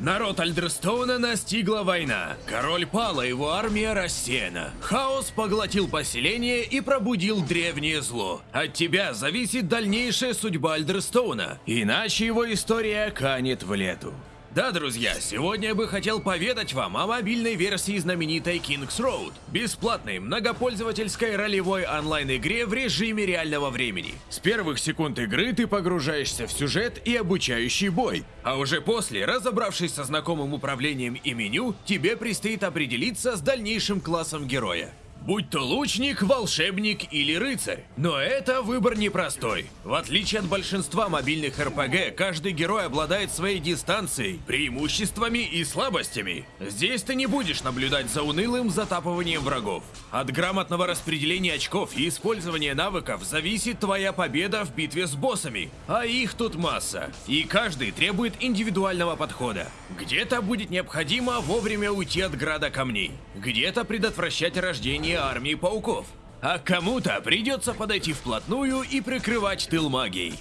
Народ Альдерстоуна настигла война. Король пал, а его армия рассеяна. Хаос поглотил поселение и пробудил древнее зло. От тебя зависит дальнейшая судьба Альдерстоуна, иначе его история канет в лету. Да, друзья, сегодня я бы хотел поведать вам о мобильной версии знаменитой King's Road, бесплатной многопользовательской ролевой онлайн-игре в режиме реального времени. С первых секунд игры ты погружаешься в сюжет и обучающий бой, а уже после, разобравшись со знакомым управлением и меню, тебе предстоит определиться с дальнейшим классом героя. Будь то лучник, волшебник или рыцарь. Но это выбор непростой. В отличие от большинства мобильных РПГ, каждый герой обладает своей дистанцией, преимуществами и слабостями. Здесь ты не будешь наблюдать за унылым затапыванием врагов. От грамотного распределения очков и использования навыков зависит твоя победа в битве с боссами. А их тут масса. И каждый требует индивидуального подхода. Где-то будет необходимо вовремя уйти от града камней. Где-то предотвращать рождение армии пауков. А кому-то придется подойти вплотную и прикрывать тыл магией.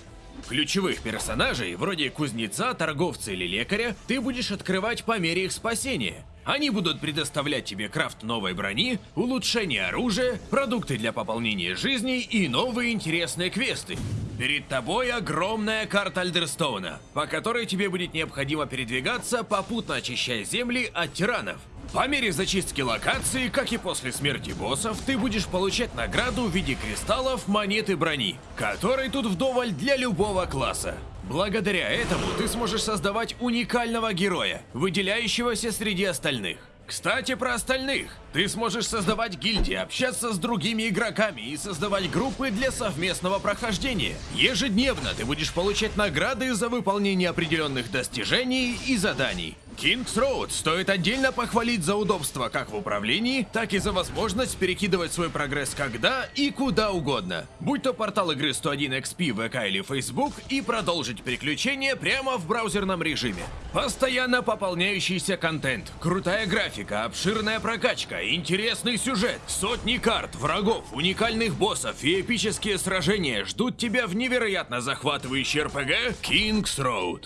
Ключевых персонажей, вроде кузнеца, торговца или лекаря, ты будешь открывать по мере их спасения. Они будут предоставлять тебе крафт новой брони, улучшение оружия, продукты для пополнения жизни и новые интересные квесты. Перед тобой огромная карта Альдерстоуна, по которой тебе будет необходимо передвигаться, попутно очищая земли от тиранов. По мере зачистки локации, как и после смерти боссов, ты будешь получать награду в виде кристаллов, монеты брони, которой тут вдоволь для любого класса. Благодаря этому ты сможешь создавать уникального героя, выделяющегося среди остальных. Кстати, про остальных. Ты сможешь создавать гильдии, общаться с другими игроками и создавать группы для совместного прохождения. Ежедневно ты будешь получать награды за выполнение определенных достижений и заданий. King's Road стоит отдельно похвалить за удобство как в управлении, так и за возможность перекидывать свой прогресс когда и куда угодно. Будь то портал игры 101 XP, ВК или Facebook, и продолжить переключение прямо в браузерном режиме. Постоянно пополняющийся контент, крутая графика, обширная прокачка, интересный сюжет, сотни карт, врагов, уникальных боссов и эпические сражения ждут тебя в невероятно захватывающий RPG King's Road.